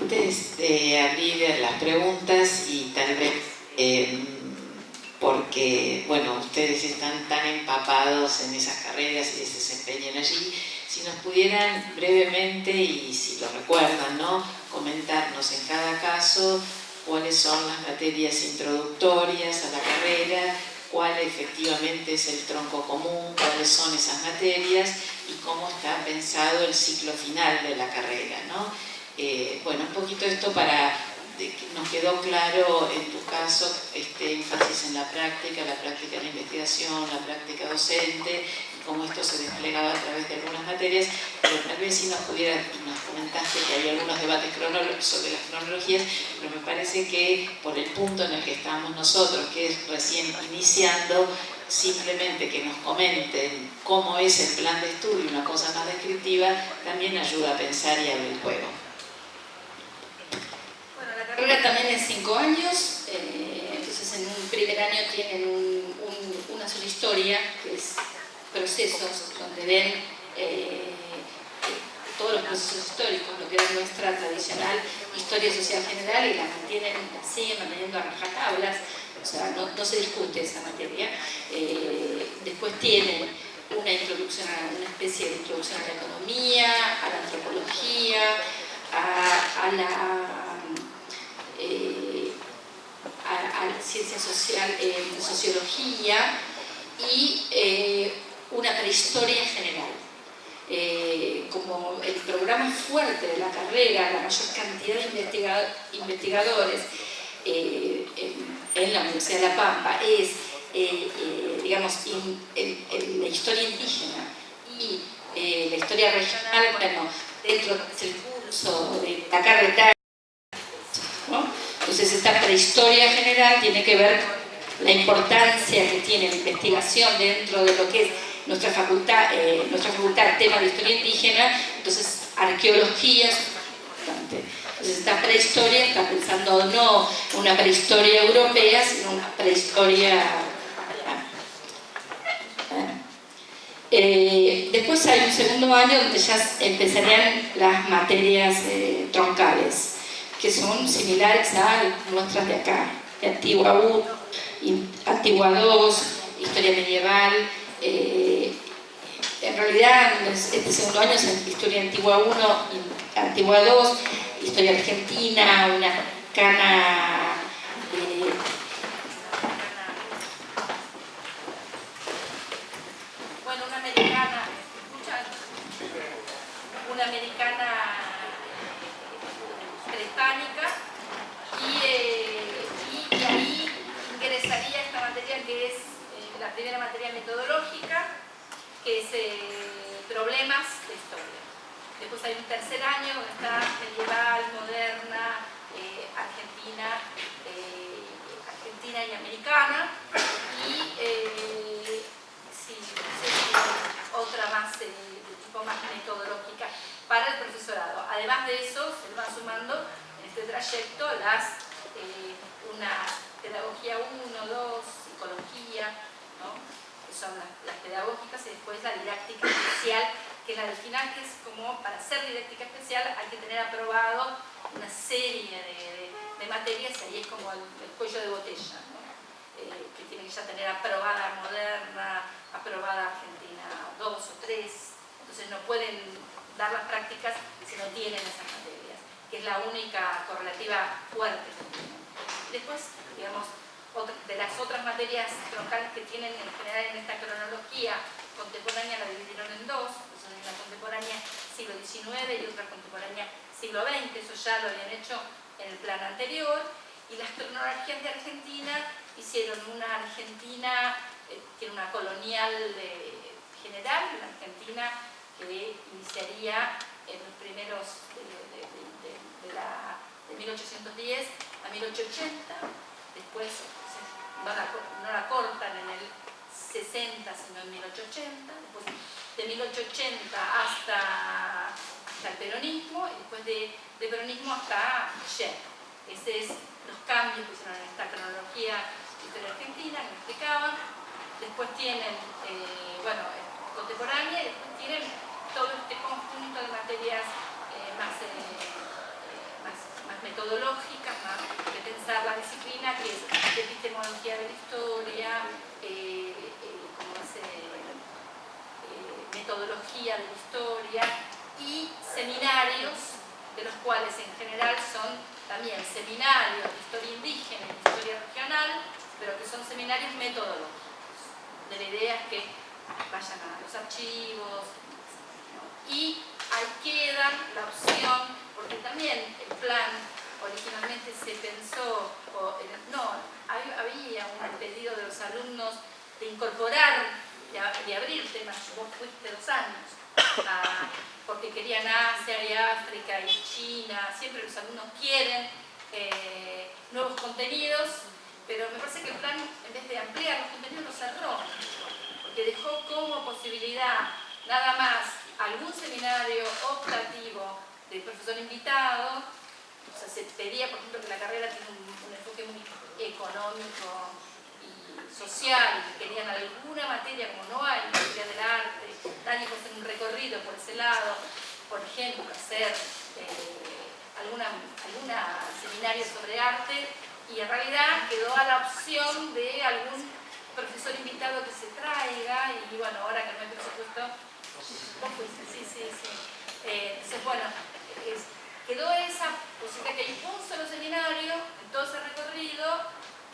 Antes de abrir las preguntas y tal vez eh, porque, bueno, ustedes están tan empapados en esas carreras y se desempeñan allí, si nos pudieran brevemente, y si lo recuerdan, ¿no? comentarnos en cada caso cuáles son las materias introductorias a la carrera, cuál efectivamente es el tronco común, cuáles son esas materias y cómo está pensado el ciclo final de la carrera. ¿no? Eh, bueno, un poquito esto para nos quedó claro en tu caso este énfasis en la práctica, la práctica de la investigación, la práctica docente, cómo esto se desplegaba a través de algunas materias, pero tal vez si nos pudieras, nos comentaste que hay algunos debates sobre las cronologías, pero me parece que por el punto en el que estamos nosotros, que es recién iniciando, simplemente que nos comenten cómo es el plan de estudio, una cosa más descriptiva, también ayuda a pensar y a ver el juego carrera también es cinco años, eh, entonces en un primer año tienen una sola historia, que es procesos, donde ven eh, todos los procesos históricos, lo que es nuestra tradicional historia social general y la mantienen, siguen manteniendo a rajatablas, o sea, no, se discute esa materia. Eh, después tienen una introducción a una especie de introducción a la economía, a la antropología, a la eh, a, la ciencia social, eh, sociología y eh, una prehistoria general. como el programa fuerte de la carrera, la mayor cantidad de investigadores en, la Universidad de La Pampa es, digamos, la historia indígena y la historia regional, bueno, dentro del curso de la carrera entonces esta prehistoria general tiene que ver con la importancia que tiene la investigación dentro de lo que es nuestra facultad, eh, nuestra facultad tema de historia indígena, entonces arqueología es importante. Entonces esta prehistoria está pensando no una prehistoria europea, sino una prehistoria eh, después hay un segundo año donde ya empezarían las materias eh, troncales que son similares a nuestras de acá, Antigua 1, Antigua 2, Historia Medieval, eh, en realidad este segundo año es Historia Antigua 1, Antigua 2, Historia Argentina, una cana eh, bueno, una americana, ¿escuchan? Una americana prehispánica eh, y, ahí ingresaría esta materia que es eh, la primera materia metodológica, que es eh, problemas de historia. Después hay un tercer año donde está medieval, moderna, argentina, argentina y americana, y sí, otra más de tipo más metodológica para el profesorado. Además de eso, se van sumando en este trayecto las, eh, una pedagogía 1, 2, psicología, que son las, pedagógicas, y después la didáctica especial, que es la del final, que es como para ser didáctica especial hay que tener aprobado una serie de, materias, y ahí es como el, cuello de botella, eh, que tiene que ya tener aprobada moderna, aprobada Argentina 2 o 3, entonces no pueden dar las prácticas si no tienen esas materias, que es la única correlativa fuerte. Después, digamos, de las otras materias troncales que tienen en general en esta cronología contemporánea la dividieron en dos, una contemporánea siglo XIX y otra contemporánea siglo XX, eso ya lo habían hecho en el plan anterior, y las cronologías de Argentina hicieron una Argentina, eh, tiene una colonial eh, general, la Argentina que iniciaría en los primeros de, la, de 1810 a 1880, después no la, cortan en el 60 sino en 1880, después de 1880 hasta, el peronismo y después de, peronismo hasta ayer. Esos es los cambios que hicieron en esta cronología historia argentina que explicaban. Después tienen, eh, bueno, contemporánea y después tienen todo este conjunto de materias eh, más, eh, metodológicas, más de pensar la disciplina, que es epistemología de la historia, eh, metodología de la historia y seminarios, de los cuales en general son también seminarios de historia indígena y de historia regional, pero que son seminarios metodológicos. De la idea es que vayan a los archivos, y ahí queda la opción, porque también el plan originalmente se pensó, no, había un pedido de los alumnos de incorporar, de, abrir temas, vos fuiste dos años, porque querían Asia y África y China, siempre los alumnos quieren eh, nuevos contenidos, pero me parece que el plan, en vez de ampliar los contenidos, los cerró, porque dejó como posibilidad nada más algún seminario optativo del profesor invitado, o sea, se pedía, por ejemplo, que la carrera tiene un, enfoque muy económico y social, y querían alguna materia, como no hay, materia del arte, puede hacer un recorrido por ese lado, por ejemplo, hacer eh, alguna, alguna seminario sobre arte, y en realidad quedó a la opción de algún profesor invitado que se traiga, y bueno, ahora que no hay presupuesto, sí, sí, sí. Eh, entonces, bueno, quedó esa posibilidad que hay un solo seminario en todo ese recorrido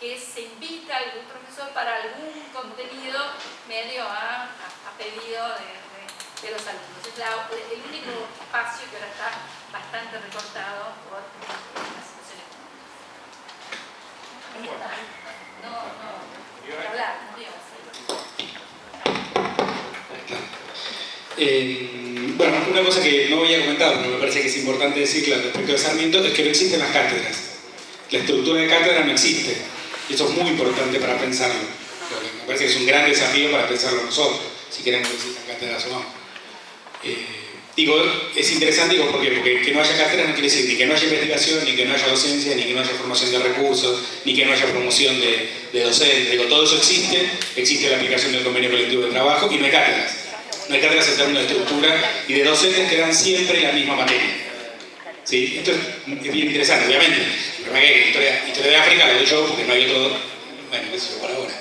que se invita a algún profesor para algún contenido medio a, pedido de, los alumnos. Es el único espacio que ahora está bastante recortado por la situación económica. No, no, Eh, bueno, una cosa que no había comentado, pero me parece que es importante decirla respecto de Sarmiento, es que no existen las cátedras. La estructura de cátedra no existe. Y eso es muy importante para pensarlo. Me parece que es un gran desafío para pensarlo nosotros, si queremos que existan cátedras o no. Eh, digo, es interesante digo, porque, porque que no haya cátedras no quiere decir ni que no haya investigación, ni que no haya docencia, ni que no haya formación de recursos, ni que no haya promoción de, docentes. Digo, todo eso existe, existe la aplicación del convenio colectivo de trabajo y no hay cátedras no hay cátedras en términos de estructura y de docentes que dan siempre la misma materia. ¿Sí? Esto es bien interesante, obviamente. Pero historia, historia de África lo doy yo porque no hay otro, bueno, eso por ahora,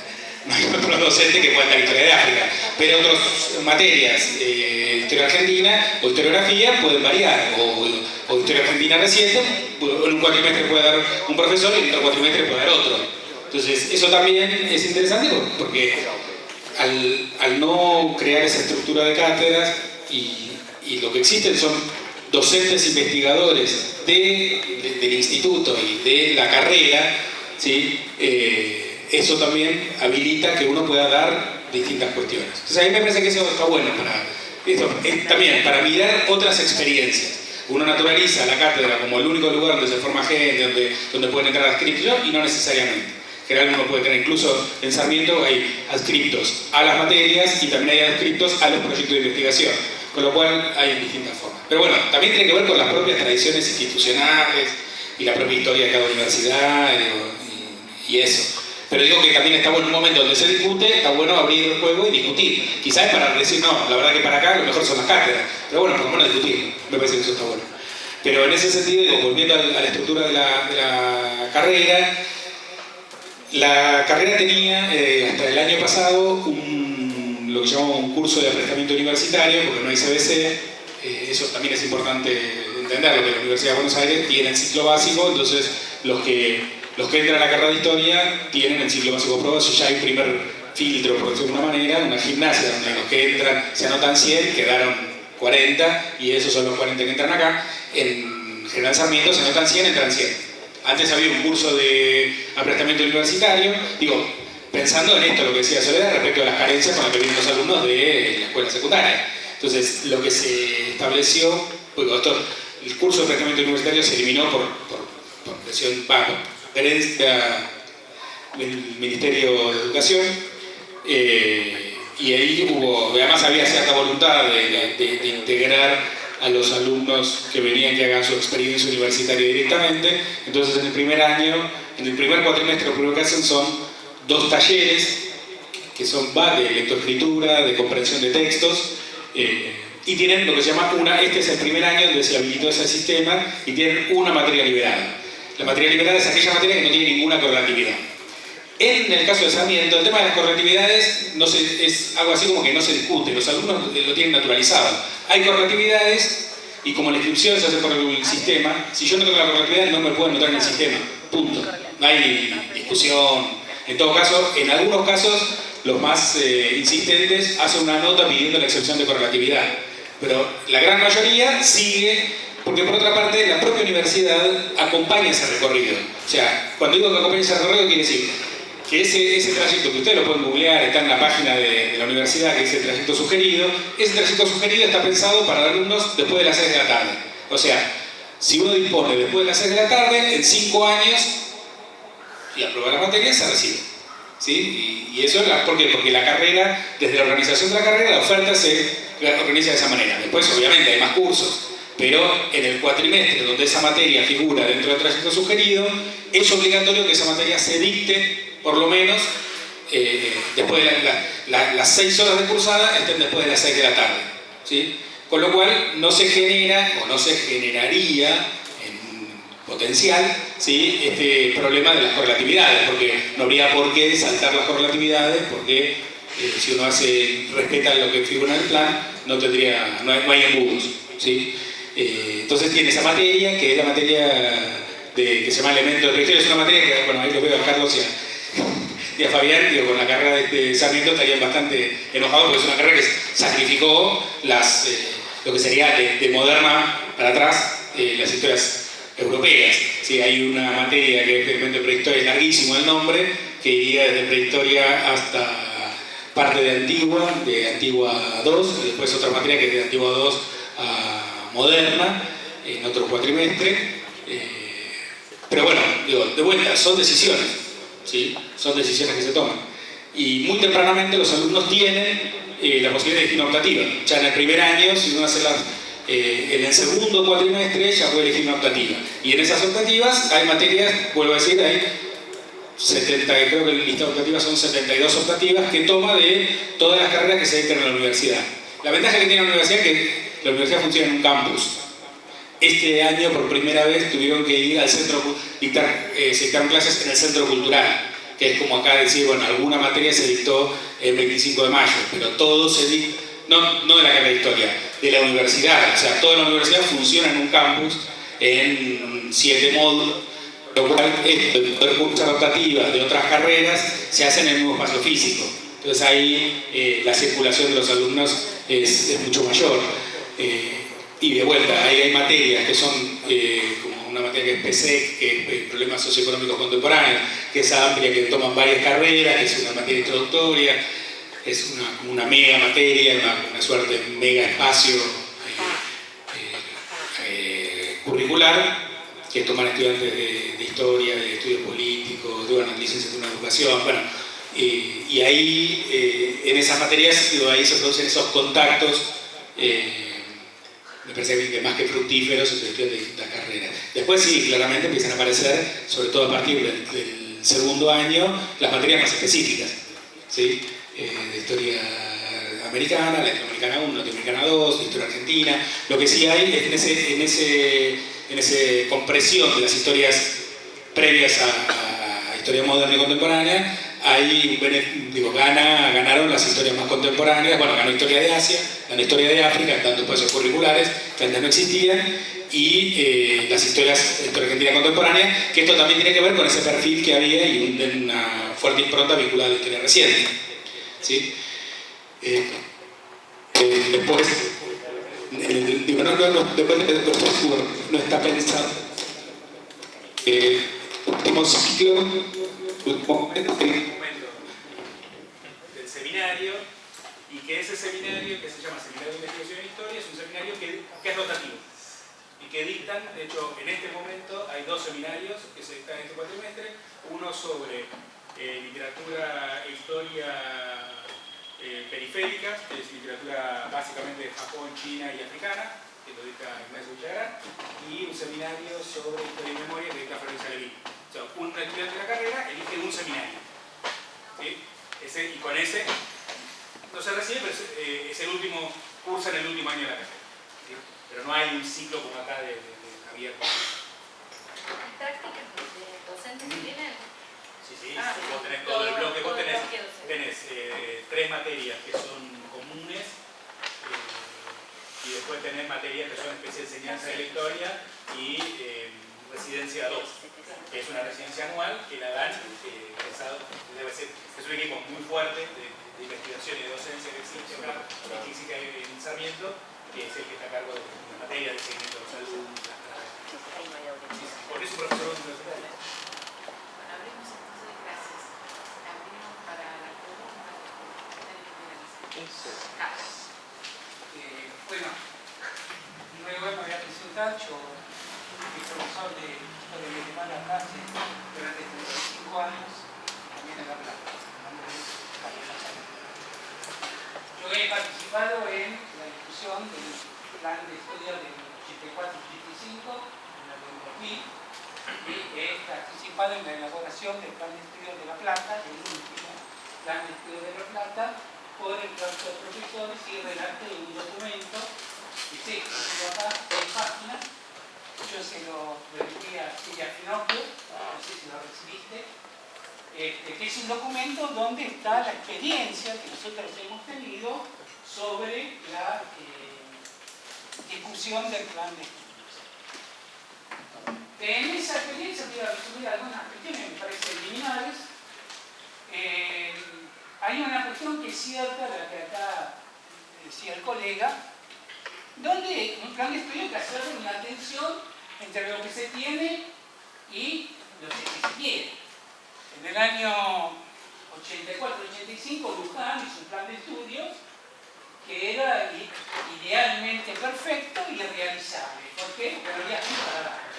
no docente que pueda dar historia de África. Pero otras materias, eh, historia argentina o historiografía pueden variar, o, historia argentina reciente, en un cuatrimestre puede dar un profesor y en otro cuatrimestre puede dar otro. Entonces, eso también es interesante porque al, no crear esa estructura de cátedras y, lo que existen son docentes investigadores del instituto y de la carrera, ¿sí? Eh, eso también habilita que uno pueda dar distintas cuestiones. Entonces a mí me parece que eso está bueno para, esto, también para mirar otras experiencias. Uno naturaliza la cátedra como el único lugar donde se forma gente, donde, donde pueden entrar adscriptos y no necesariamente general uno puede tener incluso en Sarmiento hay adscriptos a las materias y también hay adscriptos a los proyectos de investigación, con lo cual hay distintas formas. Pero bueno, también tiene que ver con las propias tradiciones institucionales y la propia historia de cada universidad y, eso. Pero digo que también está bueno un momento donde se discute, está bueno abrir el juego y discutir. Quizás para decir, no, la verdad que para acá lo mejor son las cátedras, pero bueno, por lo menos discutir, me parece que eso está bueno. Pero en ese sentido, volviendo a la estructura de la, de la carrera, la carrera tenía eh, hasta el año pasado un, lo que llamamos un curso de aprestamiento universitario, porque no hay CBC, eh, eso también es importante entenderlo, que la Universidad de Buenos Aires tiene el ciclo básico, entonces los que, los que entran a la carrera de historia tienen el ciclo básico aprobado, eso ya hay un primer filtro, por decirlo de una manera, una gimnasia donde los que entran se anotan 100, quedaron 40 y esos son los 40 que entran acá, en General Sarmiento se anotan 100, entran 100. Antes había un curso de aprestamiento universitario, digo, pensando en esto, lo que decía Soledad, respecto a las carencias con las que vienen los alumnos de la escuela secundaria. Entonces, lo que se estableció, pues, el curso de aprestamiento universitario se eliminó por, por, presión, bajo, del Ministerio de Educación, eh, y ahí hubo, además había cierta voluntad de integrar a los alumnos que venían que hagan su experiencia universitaria directamente. Entonces en el primer año, en el primer cuatrimestre lo que hacen son dos talleres que son de lectoescritura, de comprensión de textos, eh, y tienen lo que se llama una, este es el primer año donde se habilitó ese sistema, y tienen una materia liberada. La materia liberada es aquella materia que no tiene ninguna correlatividad. En el caso de Sarmiento, el tema de las correlatividades no es algo así como que no se discute, los alumnos lo tienen naturalizado. Hay correlatividades y como la inscripción se hace por el sistema, si yo no tengo la correlatividad no me puedo anotar en el sistema, punto. No hay discusión. En todo caso, en algunos casos, los más eh, insistentes hacen una nota pidiendo la excepción de correlatividad. Pero la gran mayoría sigue porque por otra parte la propia universidad acompaña ese recorrido. O sea, cuando digo que acompaña ese recorrido quiere decir que ese, ese trayecto que ustedes lo pueden googlear, está en la página de, la universidad que dice el trayecto sugerido, ese trayecto sugerido está pensado para alumnos después de las 6 de la tarde. O sea, si uno dispone después de las 6 de la tarde, en 5 años, y aprueba la materia, se recibe. ¿Sí? Y, eso es la, ¿por qué? Porque la carrera, desde la organización de la carrera, la oferta se organiza de esa manera. Después, obviamente, hay más cursos, pero en el cuatrimestre donde esa materia figura dentro del trayecto sugerido, es obligatorio que esa materia se dicte por lo menos eh, después de las 6 horas de cursada estén después de las 6 de la tarde. ¿sí? Con lo cual no se genera o no se generaría en potencial ¿sí? este problema de las correlatividades, porque no habría por qué saltar las correlatividades, porque eh, si uno hace, respeta lo que figura en el plan, no, tendría, no, hay, embudos. ¿sí? Eh, entonces tiene esa materia, que es la materia de, que se llama elementos de prehistoria, es una materia que, bueno, ahí lo veo a Carlos y a, y a Fabián, digo, con la carrera de, Sarmiento estarían bastante enojados porque es una carrera que sacrificó las, eh, lo que sería de, moderna para atrás eh, las historias europeas. Sí, hay una materia que es de prehistoria, es larguísimo el nombre, que iría desde prehistoria hasta parte de Antigua, de Antigua 2, y después otra materia que es de Antigua 2 a moderna, en otro cuatrimestre. Eh, pero bueno, digo, de vuelta, son decisiones. ¿sí? son decisiones que se toman. Y muy tempranamente los alumnos tienen eh, la posibilidad de elegir una optativa. Ya en el primer año, si uno hace las, eh, en el segundo cuatrimestre ya puede elegir una optativa. Y en esas optativas hay materias, vuelvo a decir, hay 70, creo que el listado optativas son 72 optativas que toma de todas las carreras que se dictan en la universidad. La ventaja que tiene la universidad es que la universidad funciona en un campus. Este año por primera vez tuvieron que ir al centro, dictar, eh, se dictaron clases en el centro cultural, que es como acá decir, bueno, alguna materia se dictó el 25 de mayo, pero todo se dictó, no, no de la carrera de historia, de la universidad, o sea, toda la universidad funciona en un campus en siete módulos, lo cual cursar optativas de otras carreras se hace en el mismo espacio físico. Entonces ahí eh, la circulación de los alumnos es, es mucho mayor. Eh, y de vuelta, ahí hay materias que son eh, como una materia que es PC, que es Problemas Socioeconómicos Contemporáneos, que es amplia, que toman varias carreras, que es una materia introductoria, es una, una mega materia, una, suerte de mega espacio eh, eh, curricular, que toman estudiantes de, historia, de estudios políticos, de una licenciatura en educación, bueno, y ahí, en esas materias, ahí se producen esos contactos me parece que más que fructíferos en cuestión de distintas carreras. Después sí, claramente empiezan a aparecer, sobre todo a partir del, segundo año, las materias más específicas, ¿sí? Eh, de historia americana, latinoamericana 1, latinoamericana 2, de historia argentina. Lo que sí hay es en ese, en ese, en ese compresión de las historias previas a, a historia moderna y contemporánea, ahí digo, gana, ganaron las historias más contemporáneas, bueno, ganó historia de Asia, ganó historia de África, tanto espacios curriculares que antes no existían, y eh, las historias, historia argentina contemporánea, que esto también tiene que ver con ese perfil que había y una fuerte impronta vinculada a la historia reciente. ¿sí? Eh, eh, después, digo, no, no, no, después, no está pensado. último ciclo del seminario y que ese seminario, que se llama Seminario de Investigación en Historia, es un seminario que, es rotativo y que dictan, de hecho en este momento hay dos seminarios que se dictan en este cuatrimestre, uno sobre eh, literatura e historia eh, periférica, que es literatura básicamente de Japón, China y africana, que lo dicta Ignacio Villagrán, y un seminario sobre historia y memoria que dicta Florencia Levin. O sea, un estudiante de la carrera elige un seminario. Ese, y con ese no se recibe, pero eh, es, el último, curso en el último año de la carrera. Pero no hay un ciclo como acá de, de, de abierto. práctica ¿sí? Ah, vos tenés todo- todo el bloque, vos tenés, bloque tenés eh, tres materias que son comunes eh, y después tenés materias que son especie de enseñanza de la historia y residencia 2, que es una residencia anual que la dan eh, debe ser, es un equipo muy fuerte de, de investigación y de docencia que existe acá, y que existe en Sarmiento, que es el que está a cargo de la materia de seguimiento de los Por eso profesor universitario. Bueno, abrimos entonces clases. Abrimos para la pregunta. Carlos. Eh, bueno, luego me voy a presentar, yo profesor de Historia Medieval acá hace durante 35 años, también en La Plata. Mi nombre es González. Yo he participado en la discusión del plan de estudio del 84-85, en el del 2000, y he participado en la elaboración del plan de estudio de La Plata, el último plan de estudio de La Plata, por el claustro de profesores y redacté un documento que se acá, seis páginas. Yo se lo remití a Silvia Finocchio, no sé si lo recibiste, este, que es un documento donde está la experiencia que nosotros hemos tenido sobre la eh, discusión del plan de estudios. En esa experiencia voy a resumir algunas cuestiones que me parecen liminales. Eh, hay una cuestión que es cierta, la que acá decía el colega, donde un plan de estudio que hace una tensión entre lo que se tiene y lo que se quiere. En el año 84-85 Luján hizo un plan de estudios que era idealmente perfecto y realizable. ¿Por qué? No había tiempo para darlo.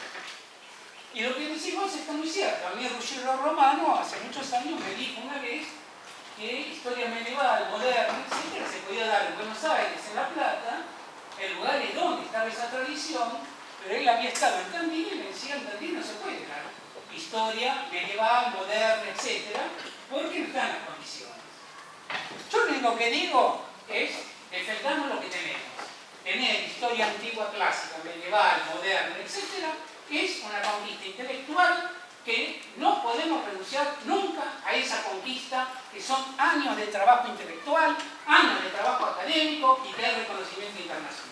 Y lo que decimos está muy cierto. A mí Ruggiero Romano hace muchos años me dijo una vez que historia medieval, moderna, etcétera, se podía dar en Buenos Aires, en La Plata, el lugar es donde estaba esa tradición, pero él había estado en Tandil y me decía, en Tandil no se puede dar historia medieval, moderna, etcétera, porque no están las condiciones. Yo lo único que digo es, defendamos lo que tenemos. Tener historia antigua, clásica, medieval, moderna, etcétera, es una conquista intelectual que no podemos renunciar nunca a esa conquista, que son años de trabajo intelectual, años de trabajo académico y de reconocimiento internacional.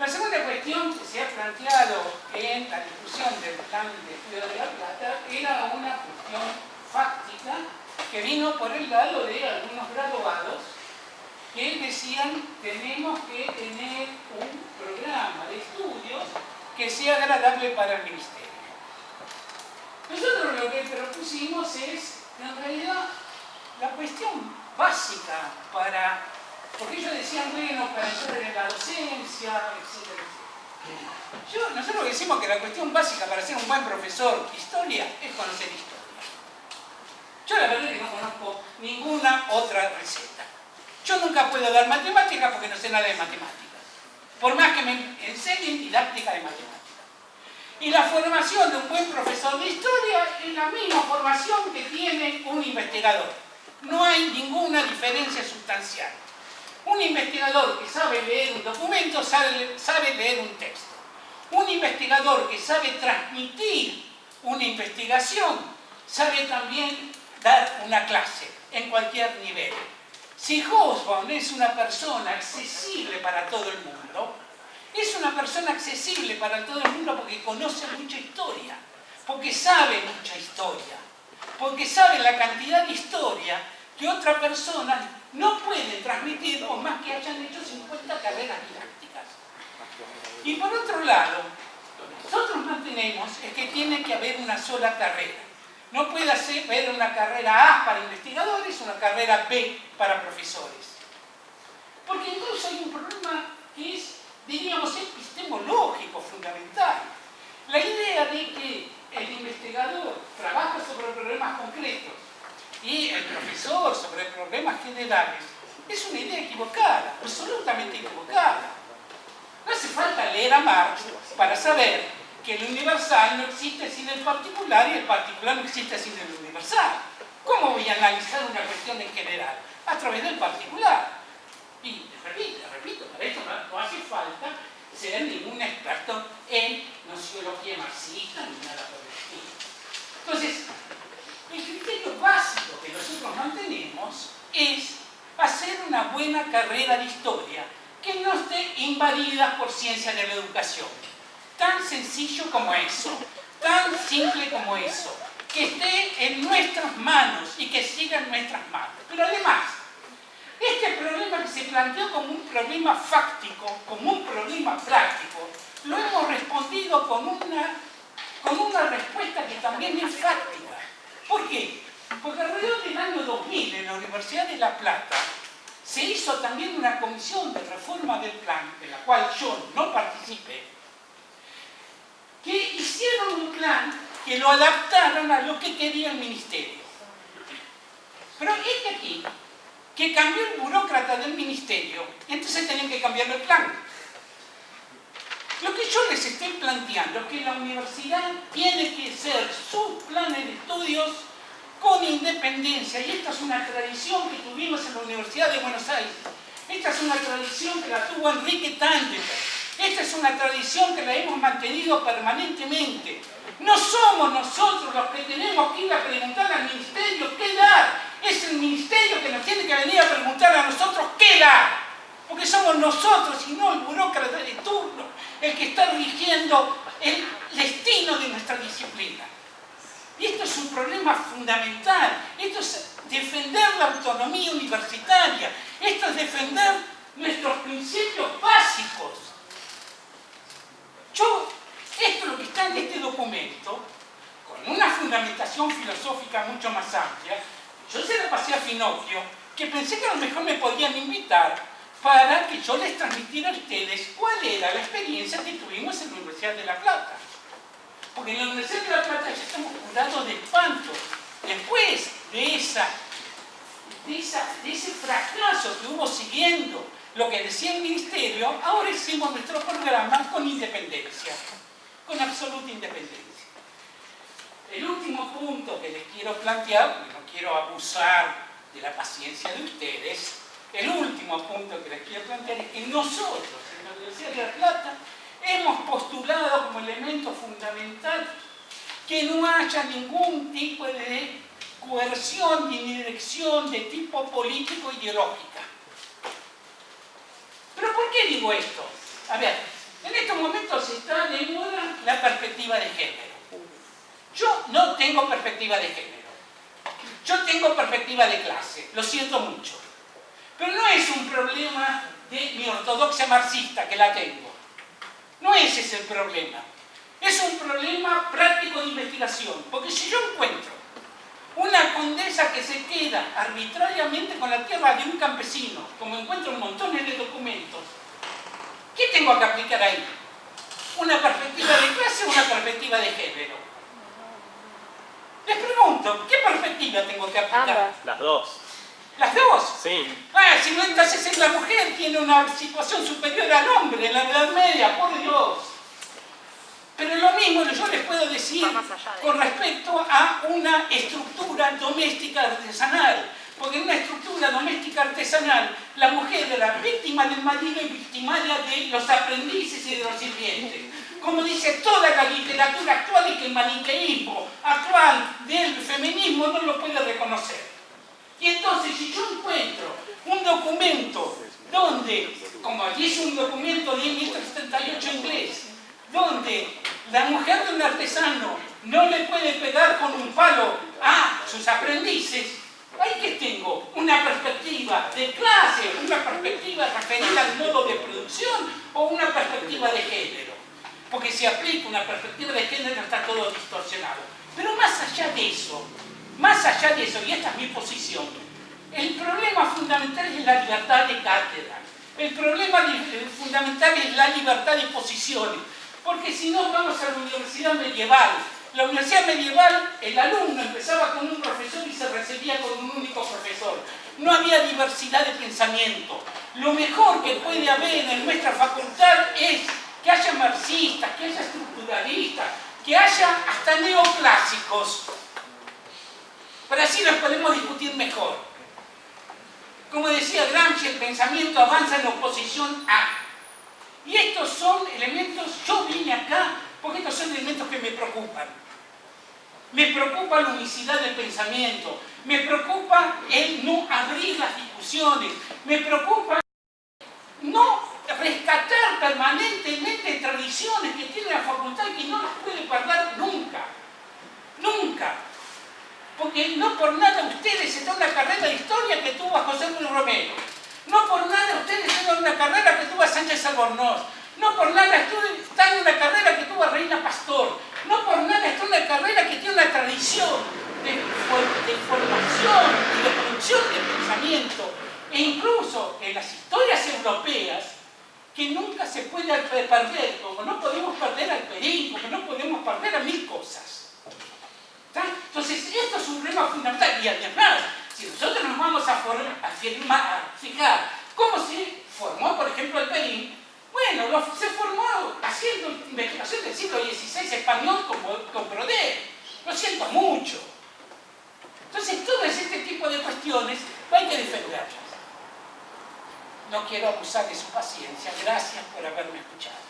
La segunda cuestión que se ha planteado en la discusión del plan de estudio de La Plata era una cuestión fáctica que vino por el lado de algunos graduados que decían tenemos que tener un programa de estudios que sea agradable para el ministerio. Nosotros lo que propusimos es, en realidad, la cuestión básica para, porque ellos decían, bueno, para entrar en la docencia, etcétera. Yo, nosotros decimos que la cuestión básica para ser un buen profesor de historia es conocer historia. Yo la verdad es que no conozco ninguna otra receta. Yo nunca puedo dar matemáticas porque no sé nada de matemáticas. Por más que me enseñen didáctica de matemáticas. Y la formación de un buen profesor de historia es la misma formación que tiene un investigador. No hay ninguna diferencia sustancial. Un investigador que sabe leer un documento sabe, leer un texto. Un investigador que sabe transmitir una investigación sabe también dar una clase en cualquier nivel. Si Hobsbawm es una persona accesible para todo el mundo, es una persona accesible para todo el mundo porque conoce mucha historia, porque sabe mucha historia, porque sabe la cantidad de historia que otra persona no puede transmitir por más que hayan hecho 50 carreras didácticas. Y por otro lado, nosotros mantenemos es que tiene que haber una sola carrera. No puede haber una carrera A para investigadores, una carrera B para profesores. Porque incluso hay un problema que es, diríamos, epistemológico fundamental. La idea de que el investigador trabaja sobre problemas concretos y el profesor sobre problemas generales es una idea equivocada, absolutamente equivocada. No hace falta leer a Marx para saber que el universal no existe sin el particular y el particular no existe sin el universal. ¿Cómo voy a analizar una cuestión en general? A través del particular. Y repito, repito, para esto no, hace falta ser ningún experto en nociología marxista ni nada por el estilo. Entonces, el criterio básico que nosotros mantenemos es hacer una buena carrera de historia que no esté invadida por ciencia de la educación. Tan sencillo como eso, tan simple como eso, que esté en nuestras manos y que siga en nuestras manos. Pero además, este problema que se planteó como un problema fáctico, como un problema práctico, lo hemos respondido con una, con una respuesta que también es fáctica. ¿Por qué? Porque alrededor del año 2000 en la Universidad de La Plata se hizo también una comisión de reforma del plan, de la cual yo no participé, que hicieron un plan que lo adaptaron a lo que quería el ministerio. Pero este aquí, que cambió el burócrata del ministerio, entonces tenían que cambiar el plan. Lo que yo les estoy planteando es que la universidad tiene que ser sus planes de estudios con independencia, y esta es una tradición que tuvimos en la Universidad de Buenos Aires. Esta es una tradición que la tuvo Enrique Tández. Esta es una tradición que la hemos mantenido permanentemente. No somos nosotros los que tenemos que ir a preguntar al ministerio qué dar. Es el ministerio que nos tiene que venir a preguntar a nosotros qué dar. Porque somos nosotros y no el burócrata de turno el que está rigiendo el destino de nuestra disciplina. Y esto es un problema fundamental. Esto es defender la autonomía universitaria. Esto es defender nuestros principios básicos. Yo, esto es lo que está en este documento, con una fundamentación filosófica mucho más amplia. Yo se la pasé a Finocchio, que pensé que a lo mejor me podían invitar para que yo les transmitiera a ustedes cuál era la experiencia que tuvimos en la Universidad de La Plata. Porque en la Universidad de La Plata ya estamos curados de espanto. Después de, esa, de, ese fracaso que hubo siguiendo lo que decía el Ministerio, ahora hicimos nuestro programa con independencia, con absoluta independencia. El último punto que les quiero plantear, porque no quiero abusar de la paciencia de ustedes, el último punto que les quiero plantear es que nosotros en la Universidad de La Plata hemos postulado como elemento fundamental que no haya ningún tipo de coerción ni dirección de tipo político ideológica. ¿Pero por qué digo esto? A ver, en estos momentos está de moda la perspectiva de género. Yo no tengo perspectiva de género. Yo tengo perspectiva de clase, lo siento mucho. Pero no es un problema de mi ortodoxia marxista que la tengo. No ese es el problema. Es un problema práctico de investigación. Porque si yo encuentro una condesa que se queda arbitrariamente con la tierra de un campesino, como encuentro montones de documentos, ¿qué tengo que aplicar ahí? ¿Una perspectiva de clase o una perspectiva de género? Les pregunto, ¿qué perspectiva tengo que aplicar? Las dos. ¿Las dos? Sí. Ah, si no, entonces es la mujer tiene una situación superior al hombre en la Edad Media, por Dios. Pero lo mismo yo les puedo decir con respecto a una estructura doméstica artesanal. Porque en una estructura doméstica artesanal, la mujer era víctima del marido y victimaria de los aprendices y de los sirvientes. Como dice toda la literatura actual y que el maniqueísmo actual del feminismo no lo puede reconocer. Y entonces, si yo encuentro un documento donde, como aquí es un documento de 1338 inglés, donde la mujer de un artesano no le puede pegar con un palo a sus aprendices, ahí que tengo una perspectiva de clase, una perspectiva referida al modo de producción o una perspectiva de género. Porque si aplico una perspectiva de género está todo distorsionado. Pero más allá de eso, más allá de eso, y esta es mi posición, el problema fundamental es la libertad de cátedra. El problema fundamental es la libertad de posiciones. Porque si no, vamos a la universidad medieval. La universidad medieval, el alumno empezaba con un profesor y se recibía con un único profesor. No había diversidad de pensamiento. Lo mejor que puede haber en nuestra facultad es que haya marxistas, que haya estructuralistas, que haya hasta neoclásicos pero así nos podemos discutir mejor. Como decía Gramsci, el pensamiento avanza en oposición a. Y estos son elementos, yo vine acá porque estos son elementos que me preocupan. Me preocupa la unicidad del pensamiento. Me preocupa el no abrir las discusiones. Me preocupa no rescatar permanentemente tradiciones que tiene la facultad y que no las puede perder nunca. Nunca. Porque no por nada ustedes están en una carrera de historia que tuvo a José Luis Romero. No por nada ustedes están en una carrera que tuvo a Sánchez Albornoz. No por nada están en una carrera que tuvo a Reina Pastor. No por nada están en una carrera que tiene una tradición de, de formación y de producción de pensamiento. E incluso en las historias europeas, que nunca se puede perder, como no podemos perder al Perín, como no podemos perder a mil cosas. Entonces, esto es un problema fundamental. Y además, si nosotros nos vamos a, a, fijar cómo se formó, por ejemplo, el Perín, bueno, se formó haciendo investigación del siglo XVI español con, con Lo siento mucho. Entonces, todo este tipo de cuestiones hay que defenderlas. No quiero abusar de su paciencia. Gracias por haberme escuchado.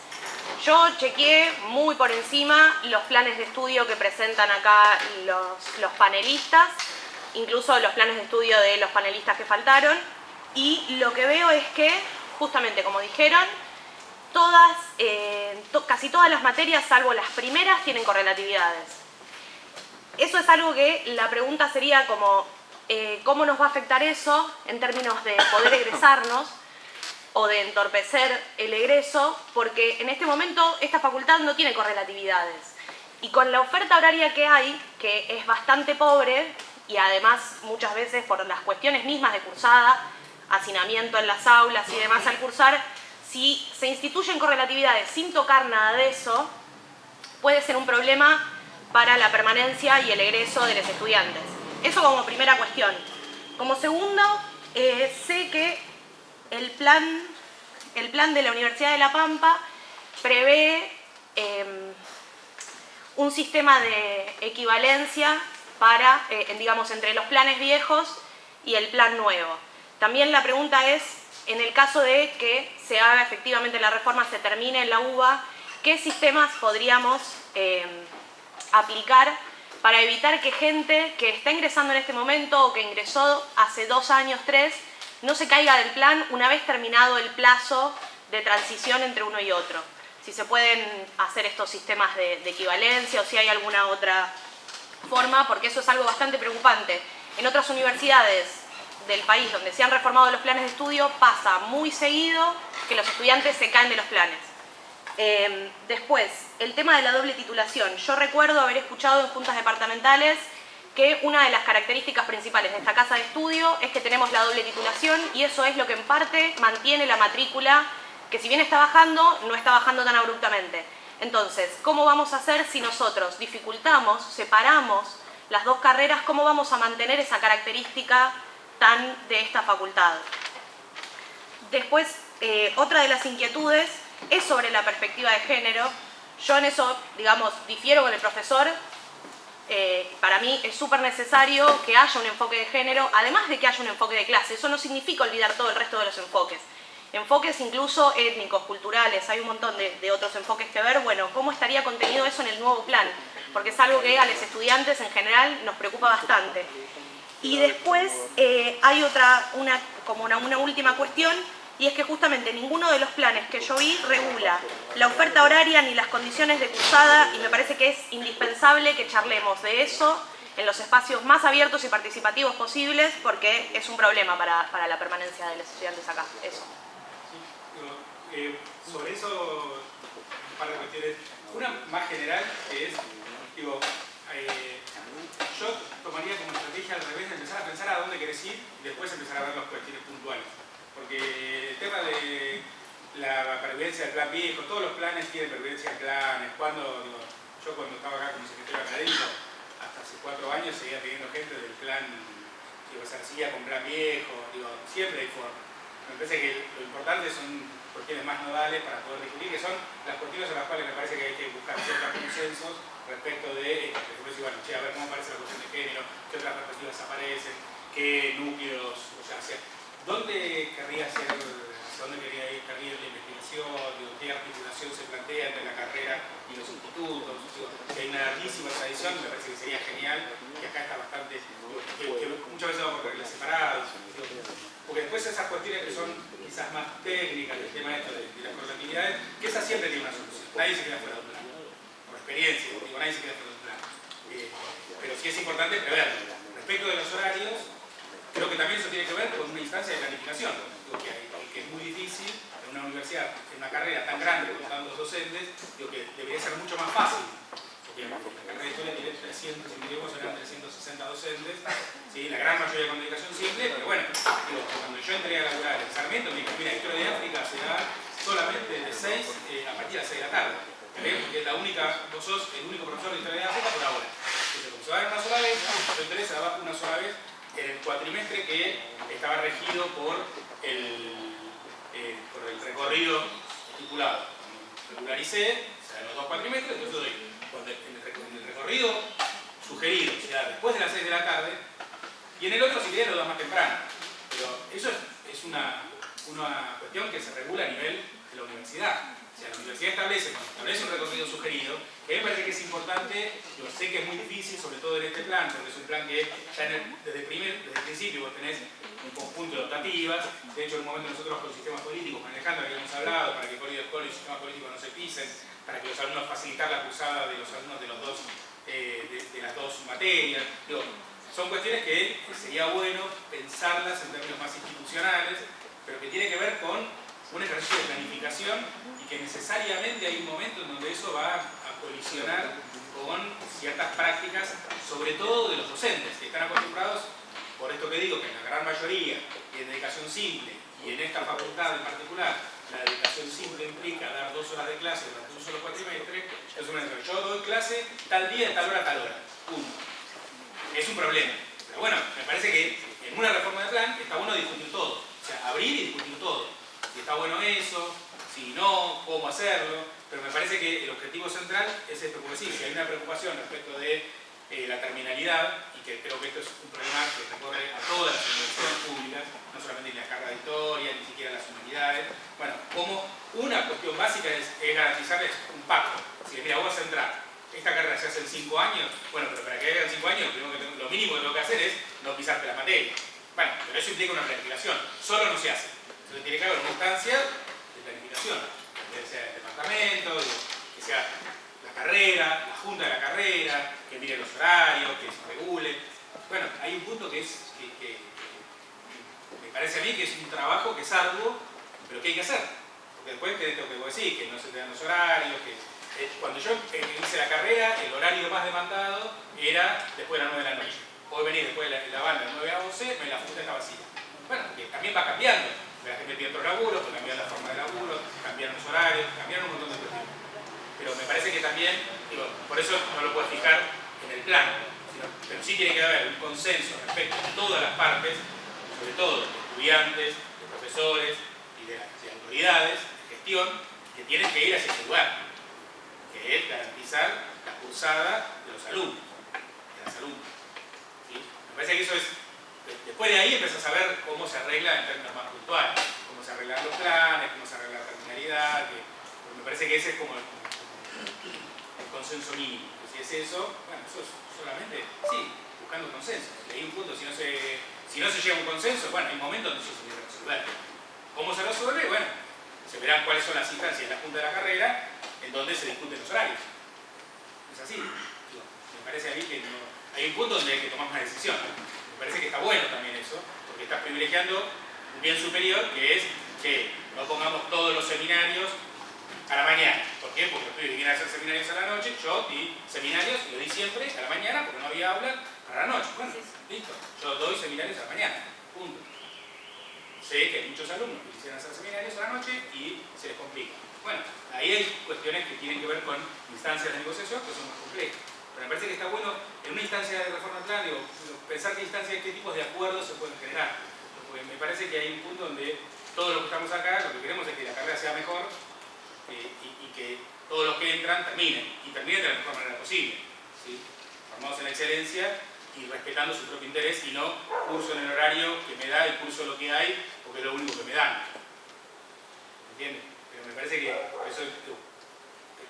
Yo chequeé muy por encima los planes de estudio que presentan acá los, los panelistas, incluso los planes de estudio de los panelistas que faltaron, y lo que veo es que, justamente como dijeron, todas, eh, casi todas las materias, salvo las primeras, tienen correlatividades. Eso es algo que la pregunta sería como, eh, cómo nos va a afectar eso en términos de poder egresarnos o de entorpecer el egreso, porque en este momento esta facultad no tiene correlatividades. Y con la oferta horaria que hay, que es bastante pobre, y además muchas veces por las cuestiones mismas de cursada, hacinamiento en las aulas y demás al cursar, si se instituyen correlatividades sin tocar nada de eso, puede ser un problema para la permanencia y el egreso de los estudiantes. Eso como primera cuestión. Como segundo, eh, sé que el plan, el plan de la Universidad de La Pampa prevé em, un sistema de equivalencia para, eh, digamos, entre los planes viejos y el plan nuevo. También la pregunta es, en el caso de que se haga efectivamente la reforma, se termine en la UBA, ¿qué sistemas podríamos em, aplicar para evitar que gente que está ingresando en este momento o que ingresó hace dos años, tres, no se caiga del plan una vez terminado el plazo de transición entre uno y otro. Si se pueden hacer estos sistemas de, equivalencia o si hay alguna otra forma, porque eso es algo bastante preocupante. En otras universidades del país donde se han reformado los planes de estudio pasa muy seguido que los estudiantes se caen de los planes. Em, después, el tema de la doble titulación. Yo recuerdo haber escuchado en juntas departamentales que una de las características principales de esta casa de estudio es que tenemos la doble titulación y eso es lo que en parte mantiene la matrícula que si bien está bajando, no está bajando tan abruptamente. Entonces, ¿cómo vamos a hacer si nosotros dificultamos, separamos las dos carreras, cómo vamos a mantener esa característica tan de esta facultad? Después, eh, otra de las inquietudes es sobre la perspectiva de género. Yo en eso, digamos, difiero con el profesor. Eh, para mí es súper necesario que haya un enfoque de género, además de que haya un enfoque de clase. Eso no significa olvidar todo el resto de los enfoques. Enfoques incluso étnicos, culturales, hay un montón de, otros enfoques que ver. Bueno, ¿cómo estaría contenido eso en el nuevo plan? Porque es algo que a los estudiantes en general nos preocupa bastante. Y después eh, hay otra, una, como una última cuestión, y es que justamente ninguno de los planes que yo vi regula la oferta horaria ni las condiciones de cursada y me parece que es indispensable que charlemos de eso en los espacios más abiertos y participativos posibles porque es un problema para, para la permanencia de los estudiantes acá. Eso. Eh, sobre eso, un par de cuestiones. Una más general que es, digo, eh, yo tomaría como estrategia al revés de empezar a pensar a dónde querés ir y después empezar a ver las cuestiones puntuales. El tema de la pervivencia del plan viejo, todos los planes tienen pervivencia de planes. Cuando, yo cuando estaba acá como secretario académico, hasta hace cuatro años seguía pidiendo gente del plan, digo, se seguía con plan viejo, digo, siempre hay forma. Me parece que lo importante son cuestiones más nodales para poder discutir, que son las cuestiones en las cuales me parece que hay que buscar ciertos consensos respecto de, por ejemplo, bueno, che, a ver cómo aparece la cuestión de género, qué otras perspectivas aparecen, qué núcleos, o sea, ¿dónde querría ser dónde quería ir, querría la investigación, qué articulación se plantea entre la carrera y los institutos. si hay una larguísima tradición, me parece que sería genial, que acá está bastante, que, muchas veces vamos por reglas separadas. Porque después esas cuestiones que son quizás más técnicas del tema esto de, las correlatividades, que esas siempre tienen una solución. Nadie se queda fuera del plan. Por experiencia, digo, nadie se queda fuera del plan. Eh, pero sí es importante preverlo. Respecto de los horarios, creo que también eso tiene que ver con una instancia de planificación. que es muy difícil en una universidad, en una carrera tan grande con tantos docentes, digo que debería ser mucho más fácil. Porque la carrera de historia tiene 300, si me eran 360 docentes, ¿sí? la gran mayoría de comunicación simple, pero bueno, cuando yo entré a laburar en Sarmiento, me dijo, mira, historia de África se da solamente de 6 eh, a partir de las 6 de la tarde. Porque es la única, vos sos el único profesor de historia de África por ahora. Entonces, como se va una sola vez, yo entré, se daba una sola vez en el cuatrimestre que estaba regido por el eh, por el recorrido estipulado. Regularicé, o sea, los dos cuatrimestres, entonces doy, el, recorrido sugerido, o sea, después de las 6 de la tarde, y en el otro si querés lo das más temprano. Pero eso es, es una, una cuestión que se regula a nivel de la universidad la universidad establece, establece un recorrido sugerido, que me parece que es importante, yo sé que es muy difícil, sobre todo en este plan, porque es un plan que ya desde, el primer, desde el principio vos tenés un conjunto de optativas, de hecho en un momento nosotros con sistemas políticos, con Alejandro habíamos hablado, para que de escuela y sistemas políticos no se pisen, para que los alumnos facilitar la cruzada de los alumnos de, los dos, eh, de, las dos materias, son cuestiones que sería bueno pensarlas en términos más institucionales, pero que tiene que ver con un ejercicio de planificación y que necesariamente hay un momento en donde eso va a colisionar con ciertas prácticas, sobre todo de los docentes, que están acostumbrados, por esto que digo, que en la gran mayoría y en dedicación simple, y en esta facultad en particular, la dedicación simple implica dar dos horas de clase durante un solo cuatrimestre, es una yo doy clase tal día, tal hora, tal hora, punto. Es un problema. Pero bueno, me parece que en una reforma de plan está bueno discutir todo. O sea, abrir y discutir todo si está bueno eso, si no, cómo hacerlo, pero me parece que el objetivo central es esto, porque sí, si hay una preocupación respecto de eh, la terminalidad, y que creo que esto es un problema que recorre a todas las universidades públicas, no solamente la carga de historia, ni siquiera las humanidades, bueno, como una cuestión básica es, garantizarles un pacto. Si mira, vos a entrar, esta carrera se hace en 5 años, bueno, pero para que hagan 5 años, lo, mínimo que tengo que hacer es no pisarte la materia. Bueno, pero eso implica una planificación, solo no se hace. Entonces tiene que haber una instancia de planificación, que sea el departamento, que sea la carrera, la junta de la carrera, que mire los horarios, que se regule. Bueno, hay un punto que es que, me parece a mí que es un trabajo que es arduo, pero que hay que hacer. Porque después que esto que decís, que no se te dan los horarios, que eh, cuando yo hice la carrera, el horario más demandado era después de las 9 de la noche. Puedo venir después de la, banda de 9 a 11, la junta está vacía. Bueno, que también va cambiando la gente tiene otro laburo, pues cambiaron la forma de laburo, cambiaron los horarios, cambiaron un montón de cosas. Pero me parece que también, digo, por eso no lo puedes fijar en el plan, pero sí tiene que haber un consenso respecto a todas las partes, sobre todo de estudiantes, de profesores y de, autoridades de gestión, que tienen que ir hacia ese lugar, que es garantizar la cursada de los alumnos, de las alumnas. Me parece que eso es Después de ahí empiezas a ver cómo se arregla en términos más cómo se arreglan los planes, cómo se arregla la terminalidad, que, me parece que ese es como el, consenso mínimo. si es eso, bueno, eso es solamente, sí, buscando consenso. Hay un punto, si no se, si no se llega a un consenso, bueno, hay momentos donde eso se tiene que resolver. ¿Cómo se resuelve? Bueno, se verán cuáles son las instancias de la Junta de la Carrera en donde se discuten los horarios. Es así. Me parece a mí que no, hay un punto donde hay que tomar una decisión parece que está bueno también eso, porque estás privilegiando bien superior que es que no pongamos todos los seminarios a la mañana. ¿Por qué? Porque los pibes a hacer seminarios a la noche, yo di seminarios y lo di siempre a la mañana porque no había aula para la noche. Bueno, listo, yo doy seminarios a la mañana, punto. sé que hay muchos alumnos que quisieran hacer seminarios a la noche y se les complica. Bueno, ahí hay cuestiones que tienen que ver con instancias de negociación que son más complejas. Pero me parece que está bueno, en una instancia de reforma digo, pensar qué instancias, qué tipos de acuerdos se pueden generar. Porque me parece que hay un punto donde todos los que estamos acá, lo que queremos es que la carrera sea mejor eh, y, que todos los que entran terminen, y terminen de la mejor manera posible. Formados en excelencia y respetando su propio interés y no curso en el horario que me da y curso lo que hay porque es lo único que me dan. ¿Entiendes? Pero me parece que eso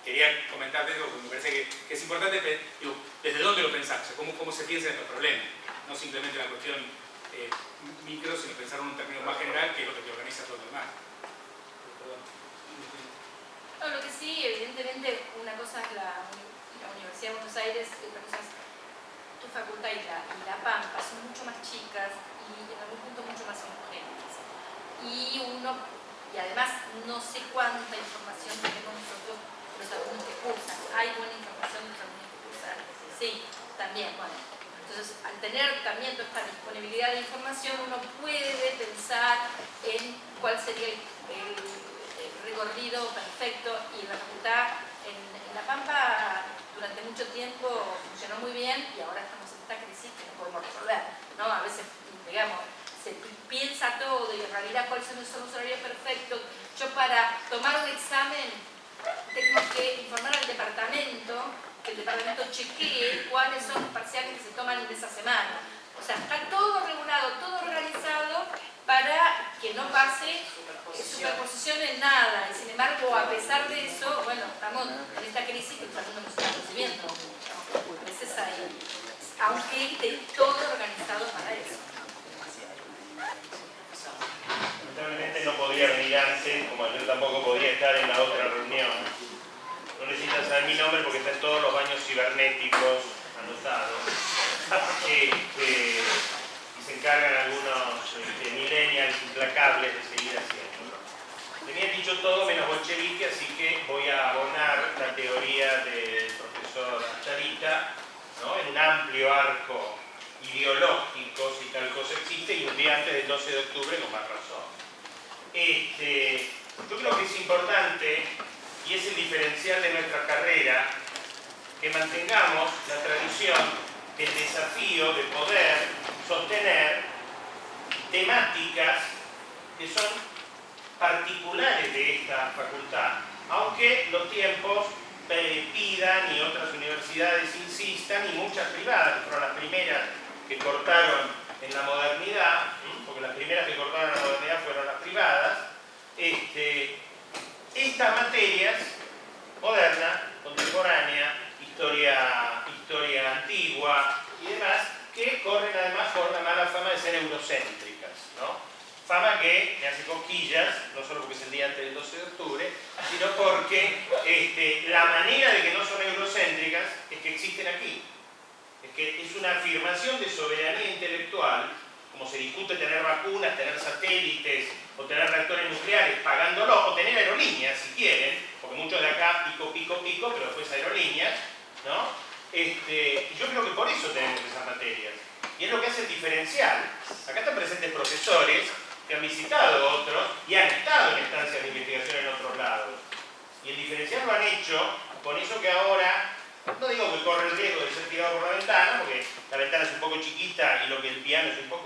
quería comentarte porque me parece que, es importante desde dónde lo pensás, cómo, cómo se piensa en estos problemas, no simplemente la cuestión eh, micro, sino pensar en un término más general que lo que te organiza todo lo demás. No, lo que sí, evidentemente, una cosa es la, Universidad de Buenos Aires otra cosa es tu facultad y la, y Pampa, son mucho más chicas y en algún punto mucho más homogéneas. Y uno, y además no sé cuánta información tenemos nosotros los alumnos que cursan. Hay buena información de los alumnos que cursan. Sí, también, bueno. Entonces, al tener también toda esta disponibilidad de información, uno puede pensar en cuál sería el, recorrido perfecto y la facultad en, La Pampa durante mucho tiempo funcionó muy bien y ahora estamos en esta crisis que no podemos resolver. ¿no? A veces, digamos, se piensa todo y en realidad cuáles son los horarios perfectos. Yo para tomar un examen tengo que informar al departamento, que el departamento chequee cuáles son los parciales que se toman en esa semana. O sea, está todo regulado, todo organizado para que no pase superposición en nada. Y sin embargo, a pesar de eso, bueno, estamos en esta crisis que el mundo está recibiendo. Ahí, aunque esté todo organizado para eso. Lamentablemente no podría venir antes, como yo tampoco podía estar en la otra reunión. Necesitan saber mi nombre porque están todos los baños cibernéticos anotados. Este, y se encargan algunos este, millennials implacables de seguir haciendo. Tenían dicho todo menos bolchevique, así que voy a abonar la teoría del profesor Charita ¿no? en un amplio arco ideológico, si tal cosa existe, y un día antes del 12 de octubre con más razón. Este, yo creo que es importante, y es el diferencial de nuestra carrera, que mantengamos la tradición, el desafío de poder sostener temáticas que son particulares de esta facultad, aunque los tiempos pidan y otras universidades insistan y muchas privadas, que fueron las primeras que cortaron en la modernidad, porque las primeras que cortaron en la modernidad fueron las privadas, este, estas materias, moderna, contemporánea, historia, historia antigua y demás, que corren además por la mala fama de ser eurocéntricas, ¿no? Fama que me hace cosquillas, no solo porque es el día antes del 12 de octubre, sino porque este, la manera de que no son eurocéntricas es que existen aquí que es una afirmación de soberanía intelectual, como se discute tener vacunas, tener satélites o tener reactores nucleares pagándolo, o tener aerolíneas si quieren, porque muchos de acá pico, pico, pico, pero después aerolíneas, ¿no? Este, yo creo que por eso tenemos esas materias. Y es lo que hace el diferencial. Acá están presentes profesores que han visitado otros y han estado en estancias de investigación en otros lados. Y el diferencial lo han hecho con eso que ahora no digo que corre el riesgo de ser tirado por la ventana, porque la ventana es un poco chiquita y lo que el piano es un poco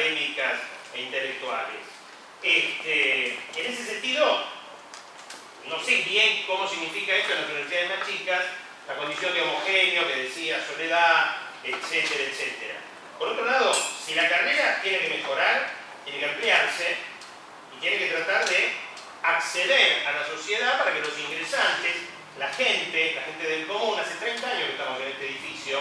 este, académicas e intelectuales. Este, en ese sentido, no sé bien cómo significa esto en las universidades más chicas, la condición de homogéneo que decía Soledad, etcétera, etcétera. Por otro lado, si la carrera tiene que mejorar, tiene que ampliarse y tiene que tratar de acceder a la sociedad para que los ingresantes, la gente, la gente del común, hace 30 años que estamos en este edificio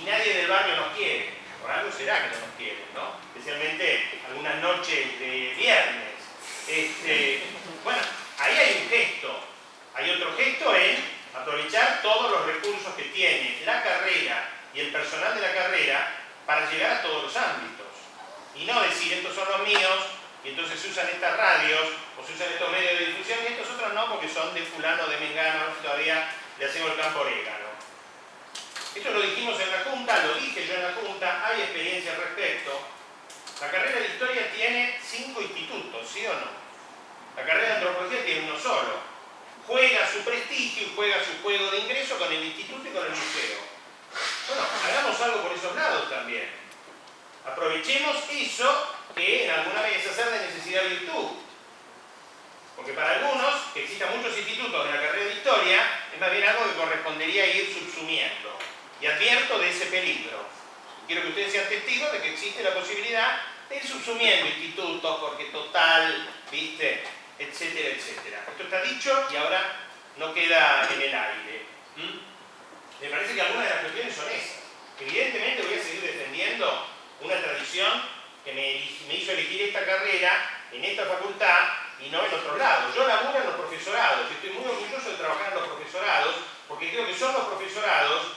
y nadie del barrio nos quiere. Por algo será que no nos quieren, ¿no? Especialmente algunas noches de viernes. Este, bueno, ahí hay un gesto. Hay otro gesto en aprovechar todos los recursos que tiene la carrera y el personal de la carrera para llegar a todos los ámbitos. Y no decir, estos son los míos, y entonces se usan estas radios, o se usan estos medios de difusión, y estos otros no, porque son de fulano, de mengano, todavía le hacemos el campo orégano. Esto lo dijimos en la Junta, lo dije yo en la Junta, hay experiencia al respecto. La carrera de Historia tiene cinco institutos, ¿sí o no? La carrera de Antropología tiene uno solo. Juega su prestigio y juega su juego de ingreso con el instituto y con el museo. Bueno, hagamos algo por esos lados también. Aprovechemos eso que en alguna vez hacer de necesidad virtud. Porque para algunos, que existan muchos institutos de la carrera de historia, es más bien algo que correspondería ir subsumiendo. Y advierto de ese peligro. Quiero que ustedes sean testigos de que existe la posibilidad de ir subsumiendo institutos, porque total, viste, etcétera, etcétera. Esto está dicho y ahora no queda en el aire. Me parece que algunas de las cuestiones son esas. Evidentemente voy a seguir defendiendo una tradición que me, hizo elegir esta carrera en esta facultad y no en otro lado. Yo laburo en los profesorados estoy muy orgulloso de trabajar en los profesorados porque creo que son los profesorados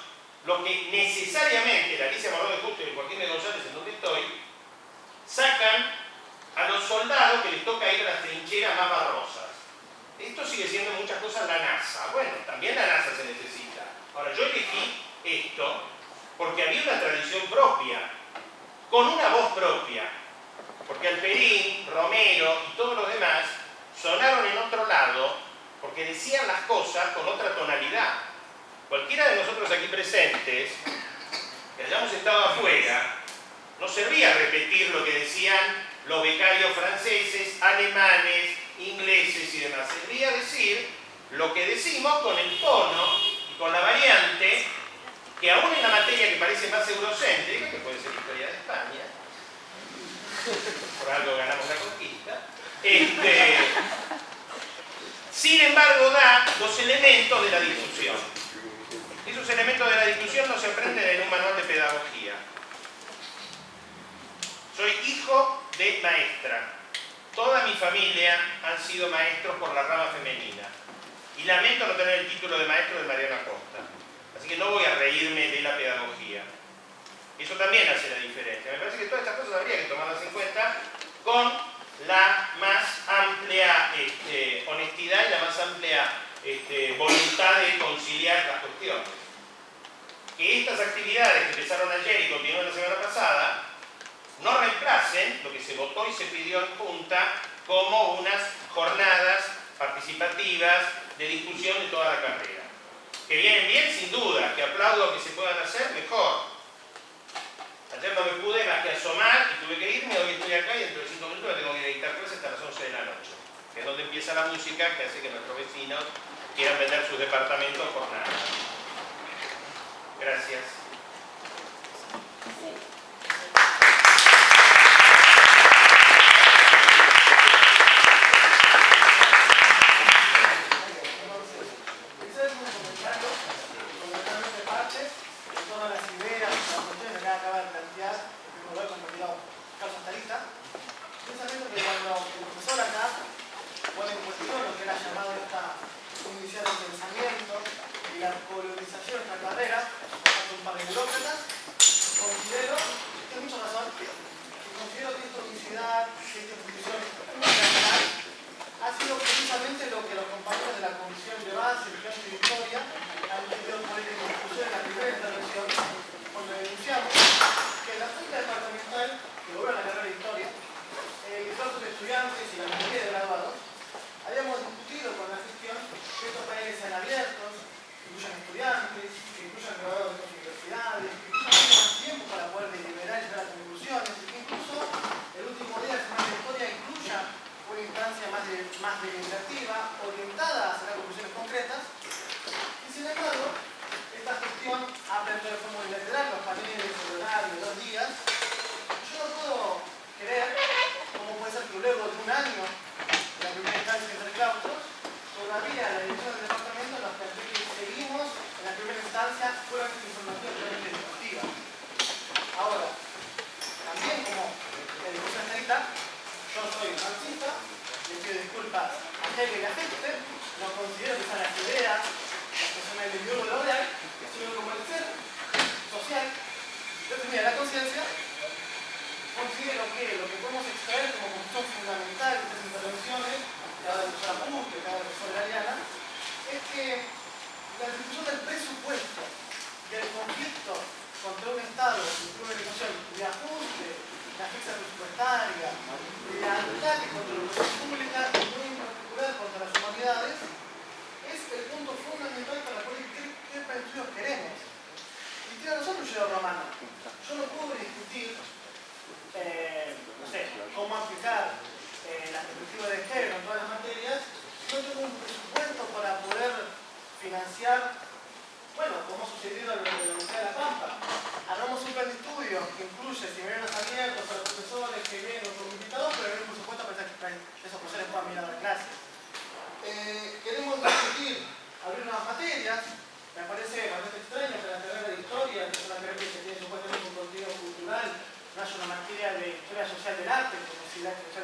los que necesariamente, la Alicia Morón de Justo y el Joaquín de González, en donde estoy, sacan a los soldados que les toca ir a las trincheras más barrosas. Esto sigue siendo muchas cosas la NASA. Bueno, también la NASA se necesita. Ahora, yo elegí esto porque había una tradición propia, con una voz propia. Porque Alperín, Romero y todos los demás sonaron en otro lado porque decían las cosas con otra tonalidad. Cualquiera de nosotros aquí presentes, que hayamos estado afuera, no servía repetir lo que decían los becarios franceses, alemanes, ingleses y demás. Servía decir lo que decimos con el tono y con la variante que aún en la materia que parece más eurocéntrica, que puede ser historia de España, por algo ganamos la conquista, este, sin embargo da los elementos de la discusión. Elementos de la discusión no se aprenden en un manual de pedagogía. Soy hijo de maestra. Toda mi familia han sido maestros por la rama femenina. Y lamento no tener el título de maestro de Mariana Costa. Así que no voy a reírme de la pedagogía. Eso también hace la diferencia. Me parece que todas estas cosas habría que tomarlas en cuenta con la más amplia este, honestidad y la más amplia este, voluntad de conciliar las cuestiones que estas actividades que empezaron ayer y continuaron la semana pasada no reemplacen lo que se votó y se pidió en Junta como unas jornadas participativas de discusión de toda la carrera. Que vienen bien, sin duda, que aplaudo que se puedan hacer, mejor. Ayer no me pude más que asomar y tuve que irme, hoy estoy acá y dentro de 5 minutos me tengo que editar clase hasta las 11 de la noche, que es donde empieza la música que hace que nuestros vecinos quieran vender sus departamentos por nada. Gracias.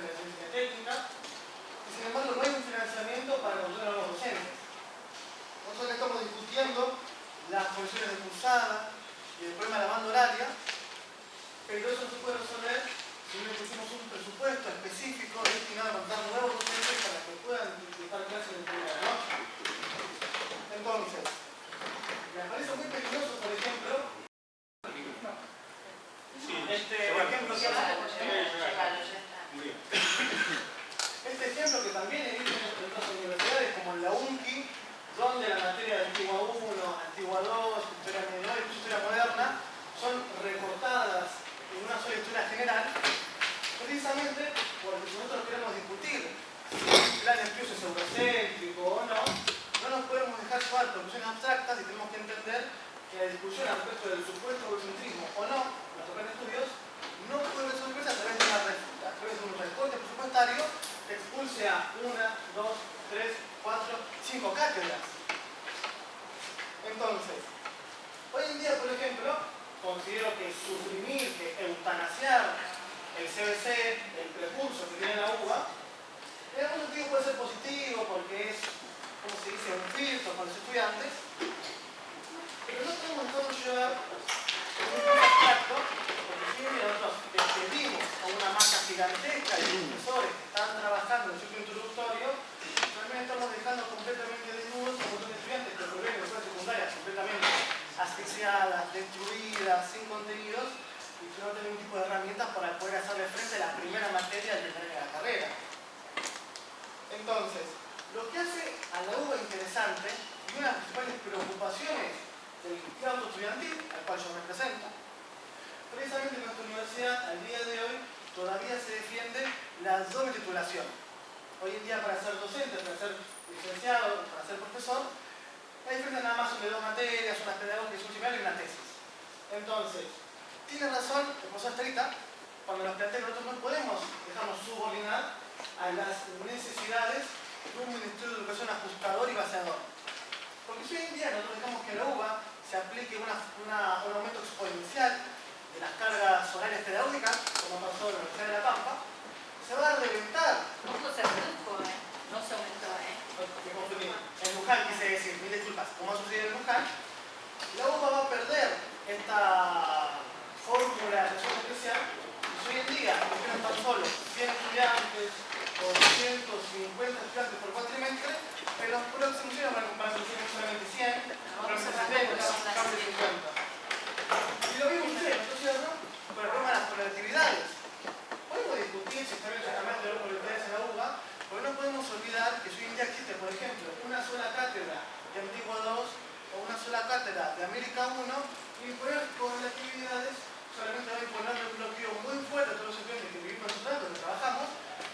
Amen. primera materia del de la carrera. Entonces, lo que hace a la UBA interesante y una de las principales preocupaciones del campo estudiantil, al cual yo represento, precisamente en nuestra universidad al día de hoy todavía se defiende la doble titulación. Hoy en día para ser docente, para ser licenciado, para ser profesor, hay diferencia nada más sobre dos materias, una pedagogía, un similar y una tesis. Entonces, tiene razón el profesor Estrita cuando nos plantea que nosotros no podemos dejarnos subordinar a las necesidades de un Ministerio de Educación ajustador y baseador. Porque si hoy en día nosotros dejamos que la UBA se aplique una, una, un aumento exponencial de las cargas horarias pedagógicas, como pasó en la Universidad de La Pampa, se va a reventar. No se redujo, ¿eh? no se aumentó. ¿eh? Me confundí. En Luján quise decir, mil disculpas, como ha sucedido en Luján, la UBA va a perder esta fórmula de relación especial hoy en día tienen tan solo 100 estudiantes o 250 estudiantes por cuatrimestre, en los próximos años van a comparar solamente 100, próximamente 50. Y lo mismo usted, ¿no es cierto? Con el problema de las colectividades. Podemos discutir si está bien exactamente de las colectividades en la UBA, porque no podemos olvidar que si hoy en día existe, por ejemplo, una sola cátedra de Antigua 2 o una sola cátedra de América 1, imponer colectividades solamente va a imponer un bloqueo muy fuerte a todos los estudiantes que vivimos nosotros, que trabajamos,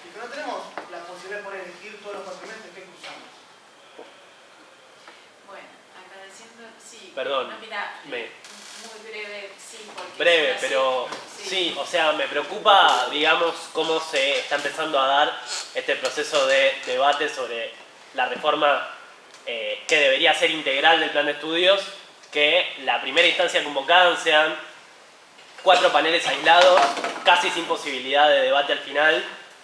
y que no tenemos la posibilidad de poder elegir todos los cuatrimestres que cursamos. Bueno, agradeciendo, sí. Perdón, No, mira, me- muy breve, sí, porque... Breve, pero sí, o sea, me preocupa, digamos, cómo se está empezando a dar este proceso de debate sobre la reforma eh, que debería ser integral del plan de estudios, que la primera instancia convocada sean cuatro paneles aislados, casi sin posibilidad de debate al final,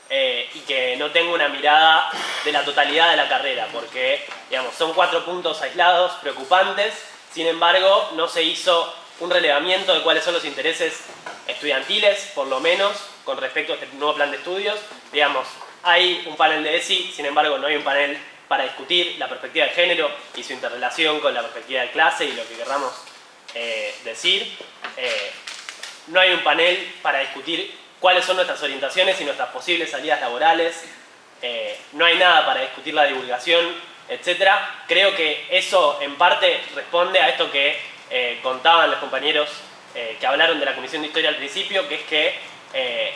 eh, y que no tenga una mirada de la totalidad de la carrera, porque digamos, son cuatro puntos aislados, preocupantes, sin embargo no se hizo un relevamiento de cuáles son los intereses estudiantiles, por lo menos, con respecto a este nuevo plan de estudios. Digamos, hay un panel de ESI, sin embargo no hay un panel para discutir la perspectiva de género y su interrelación con la perspectiva de clase y lo que querramos eh, decir. Eh, no hay un panel para discutir cuáles son nuestras orientaciones y nuestras posibles salidas laborales. Eh, no hay nada para discutir la divulgación, etc. Creo que eso en parte responde a esto que eh, contaban los compañeros eh, que hablaron de la Comisión de Historia al principio, que es que eh,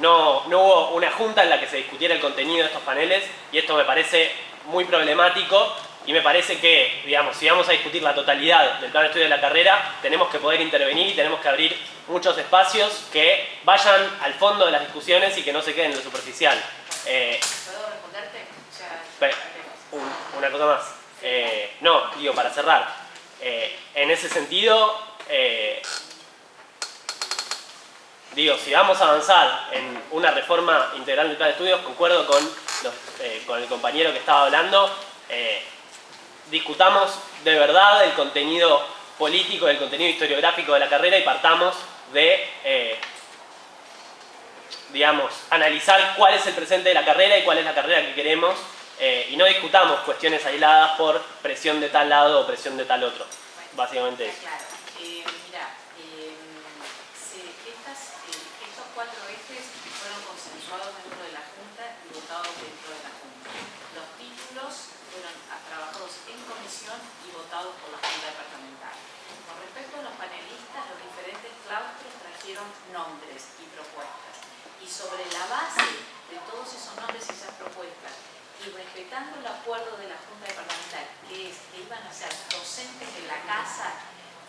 no, no hubo una junta en la que se discutiera el contenido de estos paneles y esto me parece muy problemático y me parece que, digamos, si vamos a discutir la totalidad del plan de estudio de la carrera, tenemos que poder intervenir y tenemos que abrir muchos espacios que vayan al fondo de las discusiones y que no se queden en lo superficial. ¿Puedo responderte? Una cosa más. Eh, no, digo, para cerrar. Eh, en ese sentido, eh, digo, si vamos a avanzar en una reforma integral del plan de estudios, concuerdo con, con el compañero que estaba hablando, discutamos de verdad el contenido político, el contenido historiográfico de la carrera y partamos de, digamos, analizar cuál es el presente de la carrera y cuál es la carrera que queremos eh, y no discutamos cuestiones aisladas por presión de tal lado o presión de tal otro. Básicamente eso. Eh, mira, eh, se- estas, eh, estos cuatro ejes fueron consensuados dentro de la Junta y votados dentro de la Junta. Los títulos fueron ah, trabajados en comisión y votados por la Junta Departamental. Con respecto a los panelistas, los diferentes claustros trajeron nombres y propuestas. Y sobre la base de todos esos nombres y esas propuestas, y respetando el acuerdo de la Junta Departamental, que es que iban a ser docentes de la casa,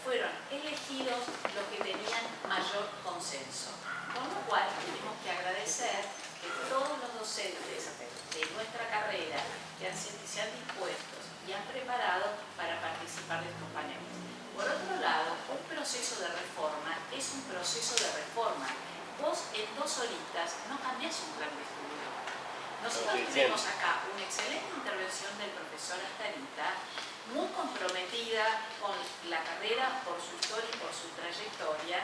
fueron elegidos los que tenían mayor consenso. Con lo cual tenemos que agradecer que todos los docentes de nuestra carrera que han, se han dispuesto y han preparado para participar de estos paneles. Por otro lado, un proceso de reforma es un proceso de reforma. Vos en dos horitas no cambiás un plan de estudio. Nosotros Ok, tuvimos acá una excelente intervención del profesor Astarita, muy comprometida con la carrera por su historia y por su trayectoria,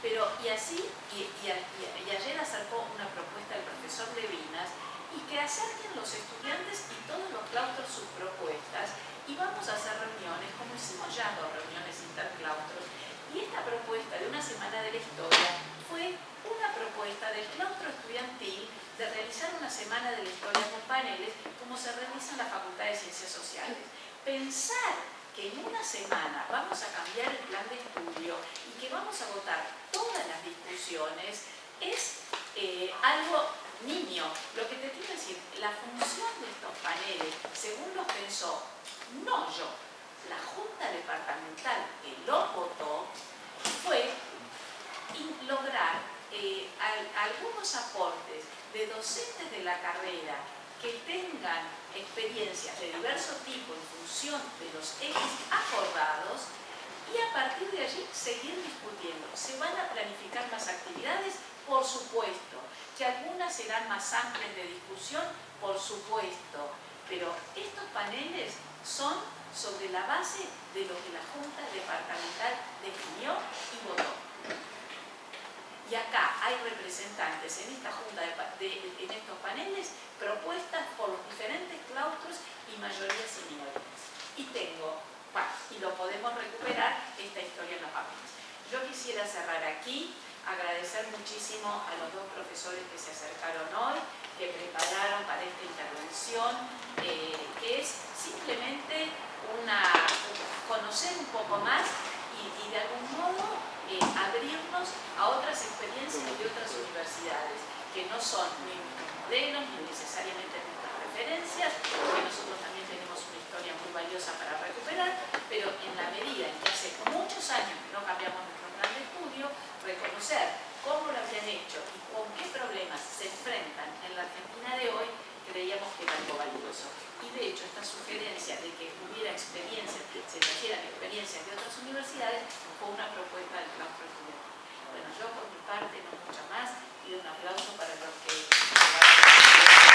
pero y así, y, y- y ayer acercó una propuesta del profesor Levinas, y que acerquen los estudiantes y todos los claustros sus propuestas, y vamos a hacer reuniones, como hicimos ya dos reuniones interclaustros, y esta propuesta de una semana de la historia fue una propuesta del claustro estudiantil de realizar una semana de la historia con paneles como se realiza en la Facultad de Ciencias Sociales. Pensar que en una semana vamos a cambiar el plan de estudio y que vamos a votar todas las discusiones es eh, algo niño. Lo que te quiero decir, la función de estos paneles, según los pensó, no yo, la Junta Departamental que lo votó, fue lograr eh, algunos aportes de docentes de la carrera que tengan experiencias de diverso tipo en función de los ejes acordados y a partir de allí seguir discutiendo. ¿Se van a planificar más actividades? Por supuesto. ¿Que algunas serán más amplias de discusión? Por supuesto. Pero estos paneles son sobre la base de lo que la Junta Departamental definió y votó. Y acá hay representantes en esta junta, en estos paneles, propuestas por los diferentes claustros y mayorías y minorías. Y tengo y lo podemos recuperar, esta historia en los papeles. Yo quisiera cerrar aquí, agradecer muchísimo a los dos profesores que se acercaron hoy, que prepararon para esta intervención, eh, que es simplemente una, conocer un poco más y, de algún modo eh, abrirnos a otras experiencias de otras universidades, que no son ni nuestros modelos, ni necesariamente nuestras referencias, porque nosotros también muy valiosa para recuperar, pero en la medida en que hace muchos años que no cambiamos nuestro plan de estudio, reconocer cómo lo habían hecho y con qué problemas se enfrentan en la Argentina de hoy, creíamos que era algo valioso. Y de hecho esta sugerencia de que hubiera experiencias, se trajeran experiencias de otras universidades, fue una propuesta del claustro estudiantil. Bueno, yo por mi parte no mucho más, pido un aplauso para los que...